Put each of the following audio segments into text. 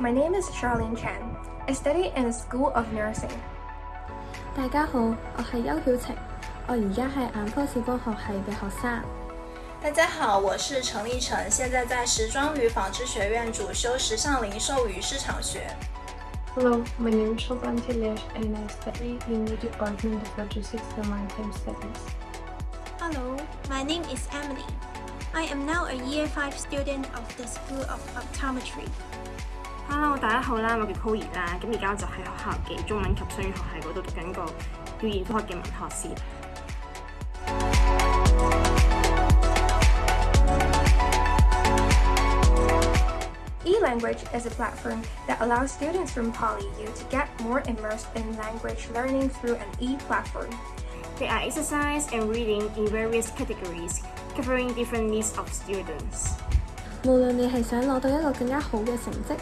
My name is Charlene Chan. I study in the School of Nursing. 大家好，我系邱晓晴，我而家系眼科视光学系嘅学生。大家好，我是陈立成，现在在时装与纺织学院主修时尚零售与市场学。 Hello, my name is Shobhan Tilesh and I study in the Department of Logistics and Maritime Studies. Hello, my name is Emily. I am now a Year 5 student of the School of Optometry. Hello，大家好啦，我叫 Chloe 啦，咁而家我就喺學校嘅中文及雙語學系嗰度讀緊個語言科學嘅文學士。eLanguage is a platform that allows students from PolyU to get more immersed in language learning through an e-platform. There are exercise and reading in various categories, covering different needs of students. 無論你係想攞到一個更加好嘅成績，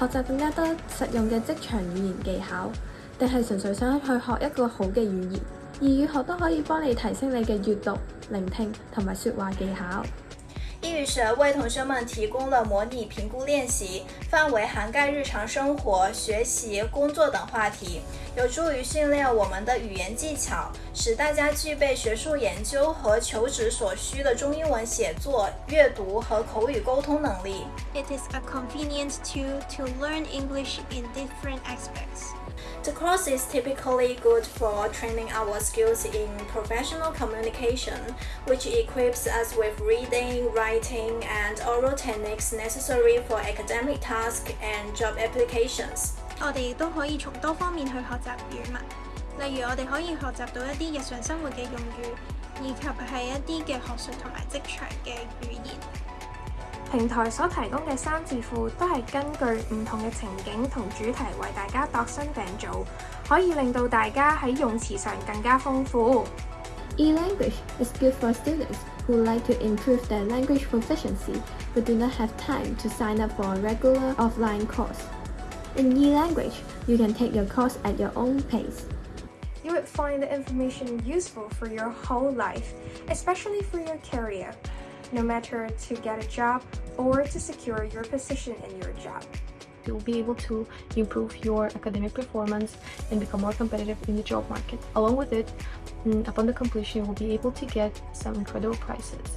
學習更加多實用嘅職場語言技巧，定係純粹想去學一個好嘅語言，異語學都可以幫你提升你嘅閱讀、聆聽同埋説話技巧。 为同学们提供了模拟评估练习，范围涵盖日常生活、学习、工作等话题，有助于训练我们的语言技巧，使大家具备学术研究和求职所需的中英文写作、阅读和口语沟通能力。It is a convenient tool to learn English in different aspects. The course is typically good for training our skills in professional communication, which equips us with reading, writing, and oral techniques necessary for academic tasks and job applications. 我哋亦都可以从多方面去学习语文，例如我哋可以学习到一啲日常生活嘅用语，以及系一啲嘅学术同埋职场嘅语言。 平台所提供嘅三字库都系根据唔同嘅情景同主题为大家度身订造，可以令到大家喺用词上更加丰富。 E-language is good for students who like to improve their language proficiency but do not have time to sign up for a regular offline course. In e-language, you can take your course at your own pace. You would find the information useful for your whole life, especially for your career, no matter to get a job or to secure your position in your job. You'll be able to improve your academic performance and become more competitive in the job market. Along with it, mm, upon the completion, you will be able to get some incredible prizes.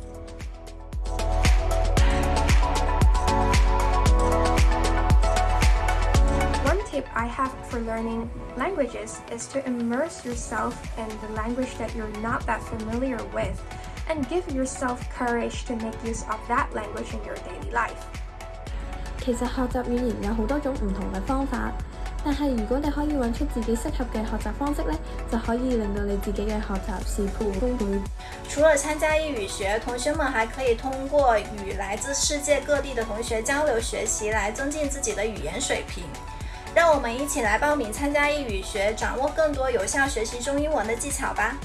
One tip I have for learning languages is to immerse yourself in the language that you're not that familiar with and give yourself courage to make use of that language in your daily life. 其實學習語言有好多種唔同嘅方法，但係如果你可以揾出自己適合嘅學習方式呢，就可以令到你自己嘅學習事半功倍。除了参加英语学，同学们还可以通过与来自世界各地的同学交流学习，来增进自己的语言水平。让我们一起来报名参加英语学，掌握更多有效学习中英文的技巧吧。